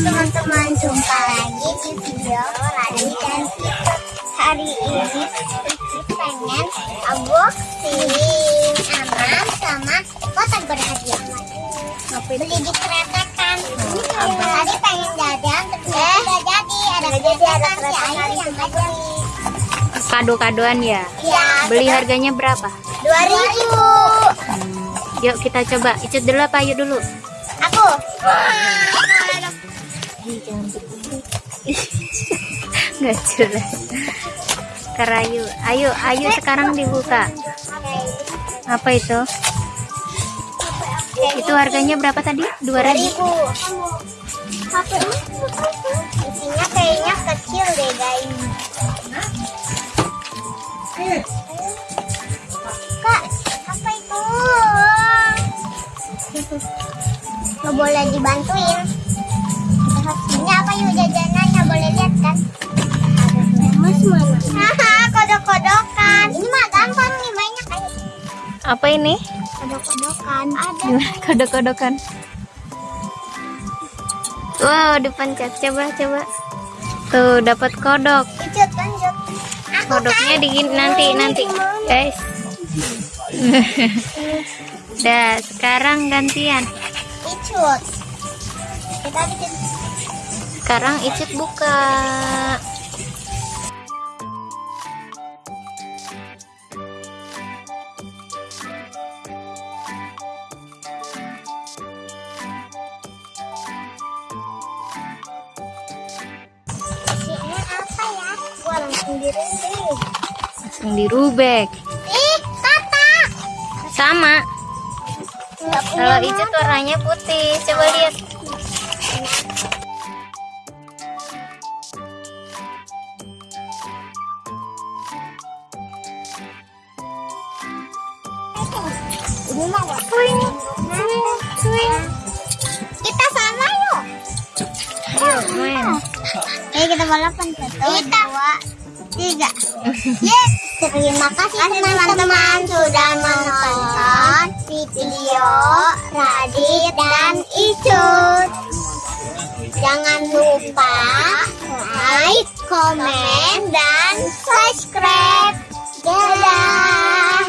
teman-teman, jumpa lagi di video Radit dan Kita Hari ini Vicky pengen unboxing aman sama kotak berhadiah Beli di keretakan. Tadi pengen jajan, terus udah jadi. Ada keretakan si Ayu yang beli Kado-kadoan ya. Ya, Beli harganya berapa? 2000 Yuk kita coba. Icut dulu apa Ayu dulu? Aku Nggak jelas. Kerayu. Ayo, ayo sekarang dibuka. Apa itu? Itu harganya berapa tadi? 2000. 2000 Isinya kayaknya kecil deh guys Kak, apa itu? Nggak boleh dibantuin Apa ini? kodok-kodokan Ada Gimana kodok-kodokan? Wow, dipencet. Coba, coba. Tuh, dapat kodok. Lanjut Kodoknya kan- di nanti nanti, guys. Dah, sekarang gantian. Icut Kita bikin Sekarang Icut buka. Langsung dirubek. Ih. Sama. Kalau. Icut warnanya putih. Coba lihat. Swing, swing, swing. Kita sama yuk. Ayo, main. Ayo kita balapan satu, dua, tiga. Yes. Terima kasih teman-teman sudah menonton video Radit dan Icut. Jangan lupa like, komen, dan subscribe. Dadah.